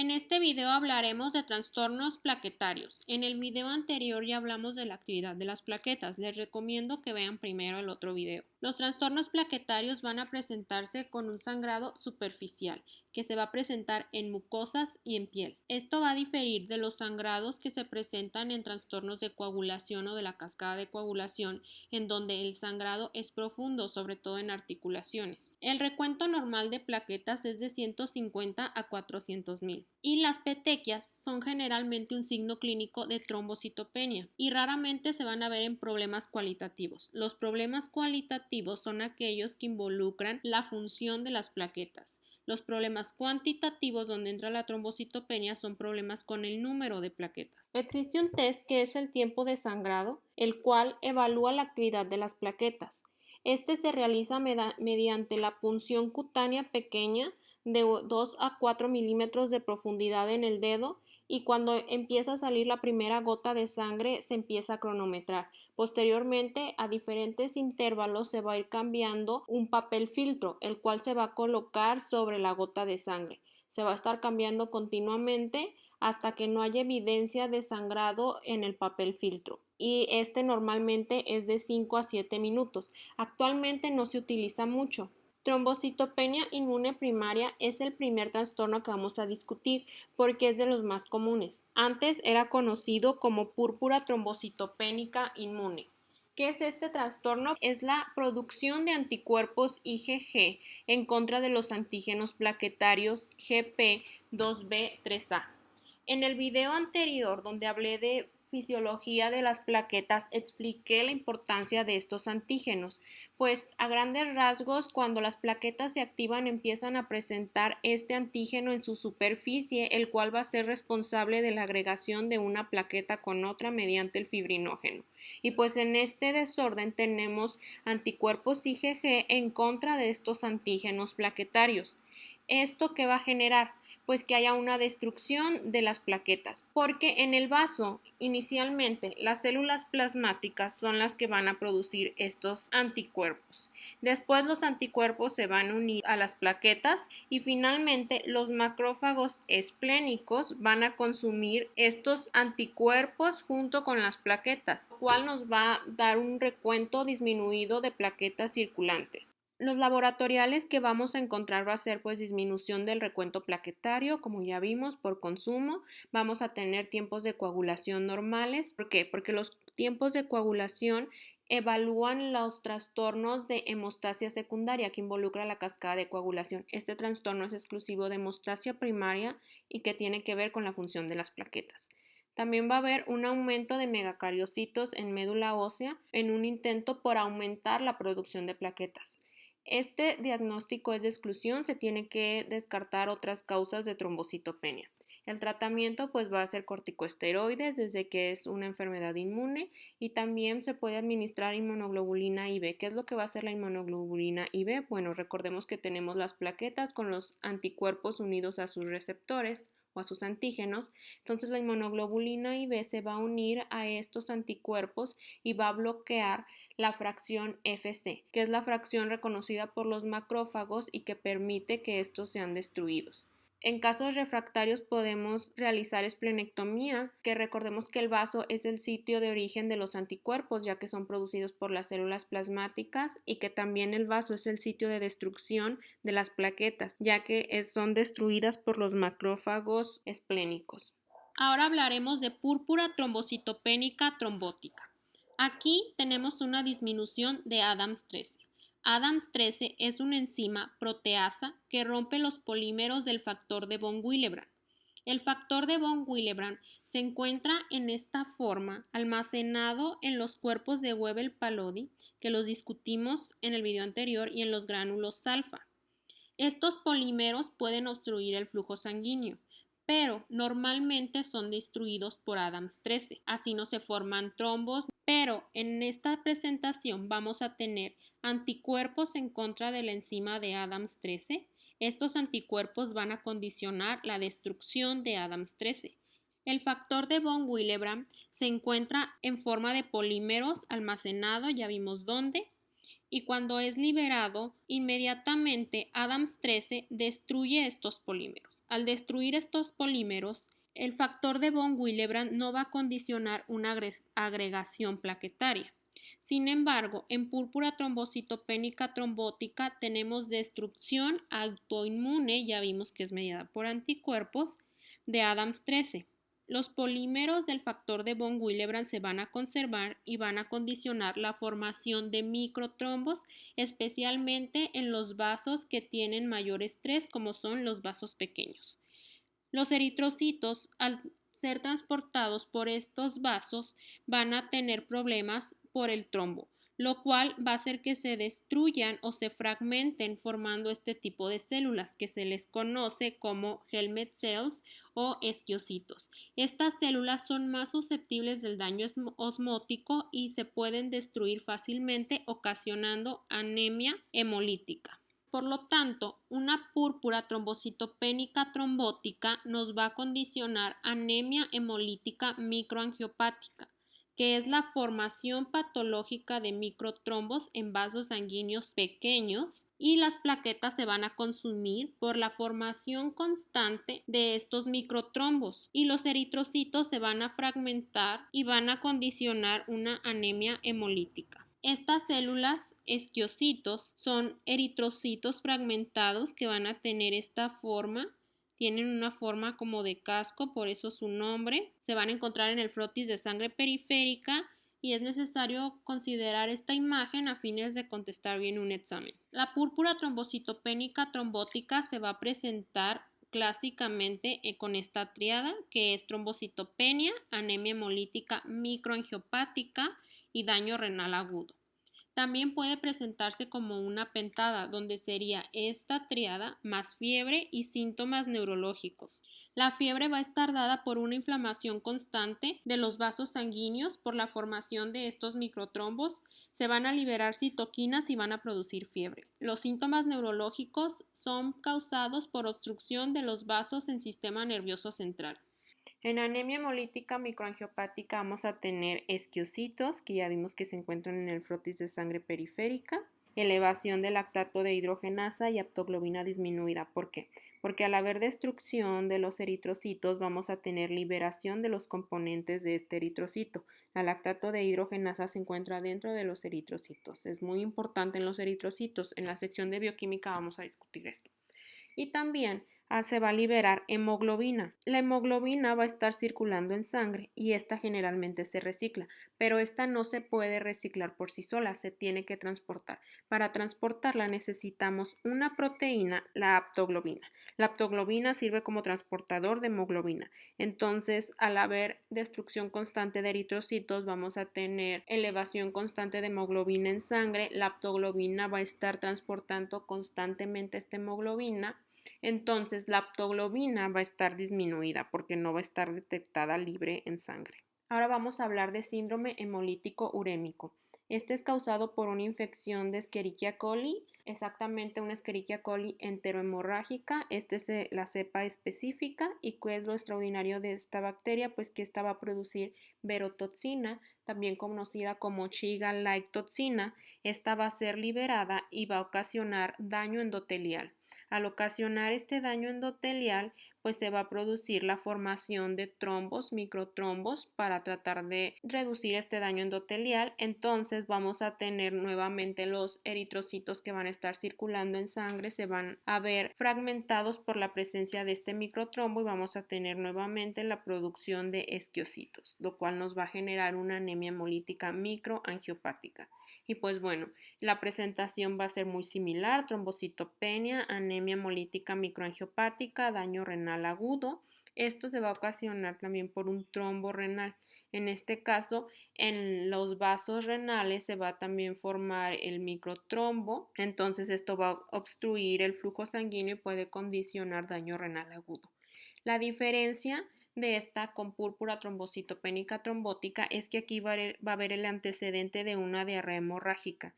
En este video hablaremos de trastornos plaquetarios. En el video anterior ya hablamos de la actividad de las plaquetas. Les recomiendo que vean primero el otro video. Los trastornos plaquetarios van a presentarse con un sangrado superficial que se va a presentar en mucosas y en piel. Esto va a diferir de los sangrados que se presentan en trastornos de coagulación o de la cascada de coagulación, en donde el sangrado es profundo, sobre todo en articulaciones. El recuento normal de plaquetas es de 150 a 400 mil y las petequias son generalmente un signo clínico de trombocitopenia y raramente se van a ver en problemas cualitativos. Los problemas cualitativos son aquellos que involucran la función de las plaquetas. Los problemas cuantitativos donde entra la trombocitopenia son problemas con el número de plaquetas. Existe un test que es el tiempo de sangrado, el cual evalúa la actividad de las plaquetas. Este se realiza mediante la punción cutánea pequeña de 2 a 4 milímetros de profundidad en el dedo y cuando empieza a salir la primera gota de sangre se empieza a cronometrar. Posteriormente, a diferentes intervalos se va a ir cambiando un papel filtro, el cual se va a colocar sobre la gota de sangre. Se va a estar cambiando continuamente hasta que no haya evidencia de sangrado en el papel filtro y este normalmente es de 5 a 7 minutos. Actualmente no se utiliza mucho. Trombocitopenia inmune primaria es el primer trastorno que vamos a discutir porque es de los más comunes. Antes era conocido como púrpura trombocitopénica inmune. ¿Qué es este trastorno? Es la producción de anticuerpos IgG en contra de los antígenos plaquetarios GP2B3A. En el video anterior, donde hablé de fisiología de las plaquetas expliqué la importancia de estos antígenos, pues a grandes rasgos cuando las plaquetas se activan empiezan a presentar este antígeno en su superficie, el cual va a ser responsable de la agregación de una plaqueta con otra mediante el fibrinógeno. Y pues en este desorden tenemos anticuerpos IgG en contra de estos antígenos plaquetarios. ¿Esto qué va a generar? Pues que haya una destrucción de las plaquetas, porque en el vaso inicialmente las células plasmáticas son las que van a producir estos anticuerpos. Después los anticuerpos se van a unir a las plaquetas y finalmente los macrófagos esplénicos van a consumir estos anticuerpos junto con las plaquetas, lo cual nos va a dar un recuento disminuido de plaquetas circulantes. Los laboratoriales que vamos a encontrar va a ser pues disminución del recuento plaquetario, como ya vimos, por consumo. Vamos a tener tiempos de coagulación normales. ¿Por qué? Porque los tiempos de coagulación evalúan los trastornos de hemostasia secundaria que involucra la cascada de coagulación. Este trastorno es exclusivo de hemostasia primaria y que tiene que ver con la función de las plaquetas. También va a haber un aumento de megacariocitos en médula ósea en un intento por aumentar la producción de plaquetas. Este diagnóstico es de exclusión, se tiene que descartar otras causas de trombocitopenia. El tratamiento pues va a ser corticosteroides desde que es una enfermedad inmune y también se puede administrar inmunoglobulina IB. ¿Qué es lo que va a hacer la inmunoglobulina IB? Bueno, recordemos que tenemos las plaquetas con los anticuerpos unidos a sus receptores o a sus antígenos. Entonces la inmunoglobulina IB se va a unir a estos anticuerpos y va a bloquear la fracción FC, que es la fracción reconocida por los macrófagos y que permite que estos sean destruidos. En casos refractarios podemos realizar esplenectomía, que recordemos que el vaso es el sitio de origen de los anticuerpos, ya que son producidos por las células plasmáticas, y que también el vaso es el sitio de destrucción de las plaquetas, ya que son destruidas por los macrófagos esplénicos. Ahora hablaremos de púrpura trombocitopénica trombótica. Aquí tenemos una disminución de Adams 13. Adams 13 es una enzima proteasa que rompe los polímeros del factor de von Willebrand. El factor de von Willebrand se encuentra en esta forma almacenado en los cuerpos de Webel-Palodi, que los discutimos en el video anterior, y en los gránulos alfa. Estos polímeros pueden obstruir el flujo sanguíneo, pero normalmente son destruidos por Adams 13. Así no se forman trombos, pero en esta presentación vamos a tener anticuerpos en contra de la enzima de Adams 13. Estos anticuerpos van a condicionar la destrucción de Adams 13. El factor de von Willebrand se encuentra en forma de polímeros almacenado, ya vimos dónde, y cuando es liberado, inmediatamente Adams 13 destruye estos polímeros. Al destruir estos polímeros, el factor de von Willebrand no va a condicionar una agregación plaquetaria. Sin embargo, en púrpura trombocitopénica trombótica tenemos destrucción autoinmune, ya vimos que es mediada por anticuerpos, de Adams 13. Los polímeros del factor de von Willebrand se van a conservar y van a condicionar la formación de microtrombos, especialmente en los vasos que tienen mayor estrés, como son los vasos pequeños. Los eritrocitos, al ser transportados por estos vasos, van a tener problemas por el trombo lo cual va a hacer que se destruyan o se fragmenten formando este tipo de células que se les conoce como helmet cells o esquiocitos. Estas células son más susceptibles del daño osmótico y se pueden destruir fácilmente ocasionando anemia hemolítica. Por lo tanto, una púrpura trombocitopénica trombótica nos va a condicionar anemia hemolítica microangiopática que es la formación patológica de microtrombos en vasos sanguíneos pequeños y las plaquetas se van a consumir por la formación constante de estos microtrombos y los eritrocitos se van a fragmentar y van a condicionar una anemia hemolítica. Estas células esquiocitos son eritrocitos fragmentados que van a tener esta forma tienen una forma como de casco, por eso su nombre. Se van a encontrar en el frotis de sangre periférica y es necesario considerar esta imagen a fines de contestar bien un examen. La púrpura trombocitopénica trombótica se va a presentar clásicamente eh, con esta triada que es trombocitopenia, anemia hemolítica microangiopática y daño renal agudo. También puede presentarse como una pentada, donde sería esta triada más fiebre y síntomas neurológicos. La fiebre va a estar dada por una inflamación constante de los vasos sanguíneos por la formación de estos microtrombos. Se van a liberar citoquinas y van a producir fiebre. Los síntomas neurológicos son causados por obstrucción de los vasos en sistema nervioso central. En anemia hemolítica microangiopática vamos a tener esquiocitos, que ya vimos que se encuentran en el frotis de sangre periférica, elevación del lactato de hidrogenasa y aptoglobina disminuida. ¿Por qué? Porque al haber destrucción de los eritrocitos vamos a tener liberación de los componentes de este eritrocito. El lactato de hidrogenasa se encuentra dentro de los eritrocitos. Es muy importante en los eritrocitos. En la sección de bioquímica vamos a discutir esto. Y también se va a liberar hemoglobina. La hemoglobina va a estar circulando en sangre y esta generalmente se recicla, pero esta no se puede reciclar por sí sola, se tiene que transportar. Para transportarla necesitamos una proteína, la aptoglobina. La aptoglobina sirve como transportador de hemoglobina. Entonces, al haber destrucción constante de eritrocitos, vamos a tener elevación constante de hemoglobina en sangre. La aptoglobina va a estar transportando constantemente esta hemoglobina entonces la aptoglobina va a estar disminuida porque no va a estar detectada libre en sangre. Ahora vamos a hablar de síndrome hemolítico urémico. Este es causado por una infección de Escherichia coli, exactamente una Escherichia coli enterohemorrágica. Esta es eh, la cepa específica y qué es lo extraordinario de esta bacteria, pues que esta va a producir verotoxina, también conocida como Shiga-like toxina. Esta va a ser liberada y va a ocasionar daño endotelial. Al ocasionar este daño endotelial, pues se va a producir la formación de trombos, microtrombos, para tratar de reducir este daño endotelial. Entonces vamos a tener nuevamente los eritrocitos que van a estar circulando en sangre, se van a ver fragmentados por la presencia de este microtrombo y vamos a tener nuevamente la producción de esquiocitos, lo cual nos va a generar una anemia hemolítica microangiopática. Y pues bueno, la presentación va a ser muy similar, trombocitopenia, anemia hemolítica microangiopática, daño renal agudo. Esto se va a ocasionar también por un trombo renal. En este caso, en los vasos renales se va a también formar el microtrombo, entonces esto va a obstruir el flujo sanguíneo y puede condicionar daño renal agudo. La diferencia de esta con púrpura trombocitopénica trombótica es que aquí va a haber el antecedente de una diarrea hemorrágica.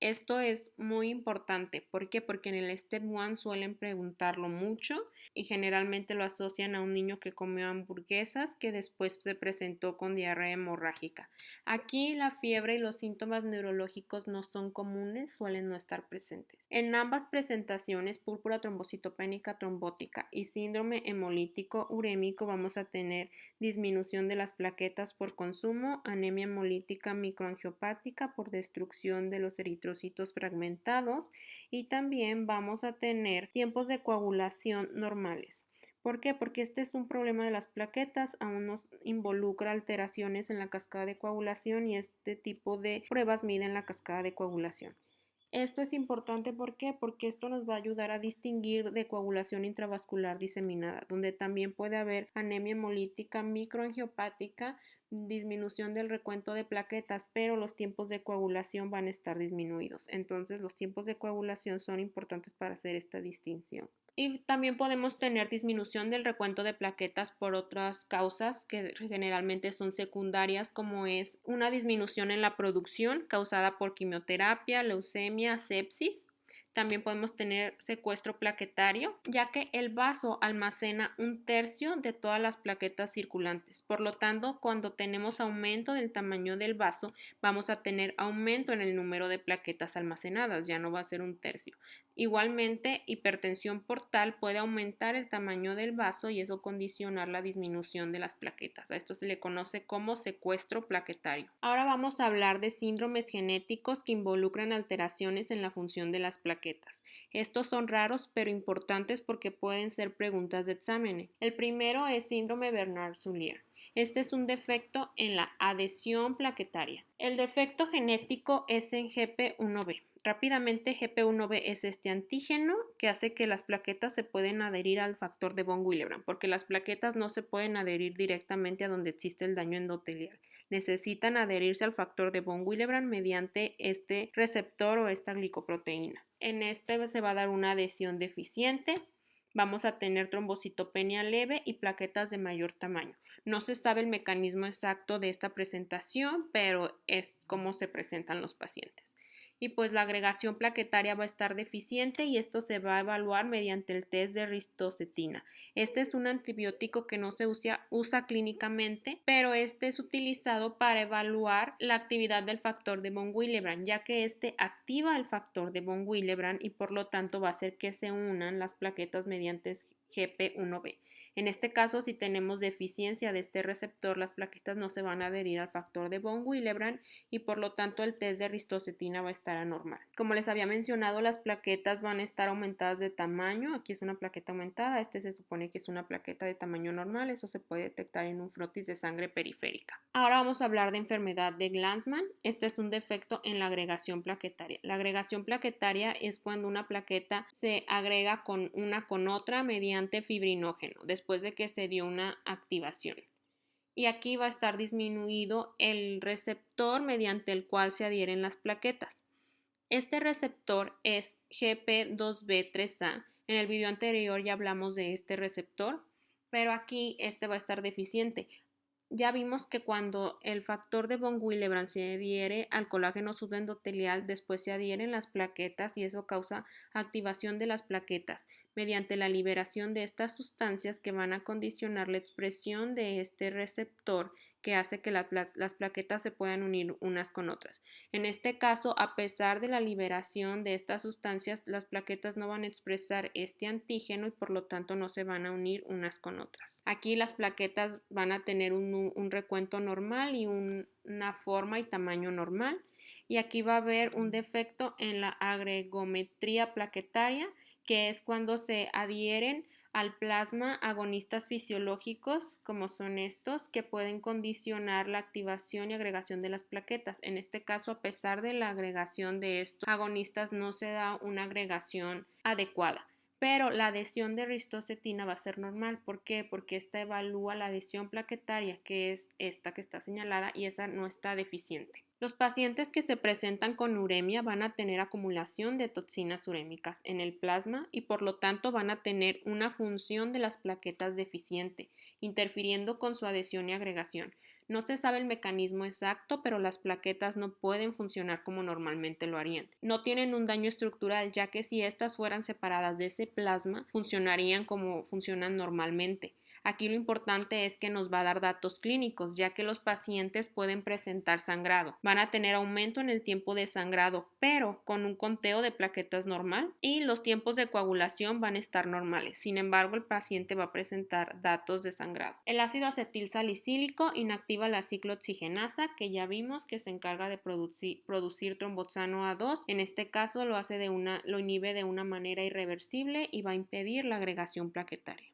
Esto es muy importante. ¿Por qué? Porque en el Step 1 suelen preguntarlo mucho y generalmente lo asocian a un niño que comió hamburguesas que después se presentó con diarrea hemorrágica. Aquí la fiebre y los síntomas neurológicos no son comunes, suelen no estar presentes. En ambas presentaciones, púrpura trombocitopénica trombótica y síndrome hemolítico urémico, vamos a tener disminución de las plaquetas por consumo, anemia hemolítica microangiopática por destrucción de los eritrocitos fragmentados y también vamos a tener tiempos de coagulación normales. ¿Por qué? Porque este es un problema de las plaquetas, aún nos involucra alteraciones en la cascada de coagulación y este tipo de pruebas miden la cascada de coagulación. Esto es importante porque esto nos va a ayudar a distinguir de coagulación intravascular diseminada, donde también puede haber anemia hemolítica microangiopática, disminución del recuento de plaquetas, pero los tiempos de coagulación van a estar disminuidos. Entonces, los tiempos de coagulación son importantes para hacer esta distinción. Y también podemos tener disminución del recuento de plaquetas por otras causas que generalmente son secundarias, como es una disminución en la producción causada por quimioterapia, leucemia, sepsis también podemos tener secuestro plaquetario, ya que el vaso almacena un tercio de todas las plaquetas circulantes. Por lo tanto, cuando tenemos aumento del tamaño del vaso, vamos a tener aumento en el número de plaquetas almacenadas, ya no va a ser un tercio. Igualmente, hipertensión portal puede aumentar el tamaño del vaso y eso condicionar la disminución de las plaquetas. A esto se le conoce como secuestro plaquetario. Ahora vamos a hablar de síndromes genéticos que involucran alteraciones en la función de las plaquetas. Estos son raros pero importantes porque pueden ser preguntas de exámenes. El primero es síndrome Bernard-Soulier. Este es un defecto en la adhesión plaquetaria. El defecto genético es en GP1B. Rápidamente, GP1B es este antígeno que hace que las plaquetas se pueden adherir al factor de von Willebrand, porque las plaquetas no se pueden adherir directamente a donde existe el daño endotelial. Necesitan adherirse al factor de von Willebrand mediante este receptor o esta glicoproteína. En este se va a dar una adhesión deficiente, vamos a tener trombocitopenia leve y plaquetas de mayor tamaño. No se sabe el mecanismo exacto de esta presentación, pero es cómo se presentan los pacientes y pues la agregación plaquetaria va a estar deficiente y esto se va a evaluar mediante el test de ristocetina. Este es un antibiótico que no se usa, usa clínicamente, pero este es utilizado para evaluar la actividad del factor de von Willebrand, ya que este activa el factor de von Willebrand y por lo tanto va a hacer que se unan las plaquetas mediante GP1B. En este caso, si tenemos deficiencia de este receptor, las plaquetas no se van a adherir al factor de von Willebrand y por lo tanto el test de ristocetina va a estar anormal. Como les había mencionado, las plaquetas van a estar aumentadas de tamaño. Aquí es una plaqueta aumentada, este se supone que es una plaqueta de tamaño normal, eso se puede detectar en un frotis de sangre periférica. Ahora vamos a hablar de enfermedad de Glanzmann. Este es un defecto en la agregación plaquetaria. La agregación plaquetaria es cuando una plaqueta se agrega con una con otra mediante fibrinógeno de que se dio una activación. Y aquí va a estar disminuido el receptor mediante el cual se adhieren las plaquetas. Este receptor es GP2B3A. En el video anterior ya hablamos de este receptor, pero aquí este va a estar deficiente ya vimos que cuando el factor de von Willebrand se adhiere al colágeno subendotelial, después se adhieren las plaquetas y eso causa activación de las plaquetas mediante la liberación de estas sustancias que van a condicionar la expresión de este receptor que hace que las plaquetas se puedan unir unas con otras. En este caso, a pesar de la liberación de estas sustancias, las plaquetas no van a expresar este antígeno y por lo tanto no se van a unir unas con otras. Aquí las plaquetas van a tener un, recuento normal y una forma y tamaño normal. Y aquí va a haber un defecto en la agregometría plaquetaria, que es cuando se adhieren al plasma agonistas fisiológicos como son estos que pueden condicionar la activación y agregación de las plaquetas. En este caso, a pesar de la agregación de estos agonistas, no se da una agregación adecuada. Pero la adhesión de ristocetina va a ser normal. ¿Por qué? Porque esta evalúa la adhesión plaquetaria, que es esta que está señalada, y esa no está deficiente. Los pacientes que se presentan con uremia van a tener acumulación de toxinas urémicas en el plasma y por lo tanto van a tener una función de las plaquetas deficiente, interfiriendo con su adhesión y agregación. No se sabe el mecanismo exacto, pero las plaquetas no pueden funcionar como normalmente lo harían. No tienen un daño estructural, ya que si éstas fueran separadas de ese plasma, funcionarían como funcionan normalmente. Aquí lo importante es que nos va a dar datos clínicos, ya que los pacientes pueden presentar sangrado. Van a tener aumento en el tiempo de sangrado, pero con un conteo de plaquetas normal y los tiempos de coagulación van a estar normales. Sin embargo, el paciente va a presentar datos de sangrado. El ácido acetil salicílico inactiva la ciclooxigenasa, que ya vimos que se encarga de producir, producir tromboxano A2. En este caso lo hace de una lo inhibe de una manera irreversible y va a impedir la agregación plaquetaria.